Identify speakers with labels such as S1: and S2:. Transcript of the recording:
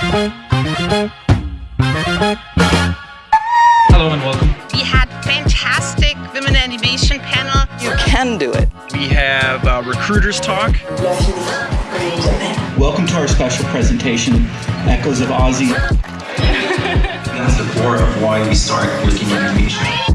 S1: Hello and welcome.
S2: We had fantastic women animation panel.
S3: You can do it.
S1: We have uh, recruiters talk.
S4: Welcome to our special presentation, Echoes of Ozzy.
S5: That's the core of why we start looking at animation.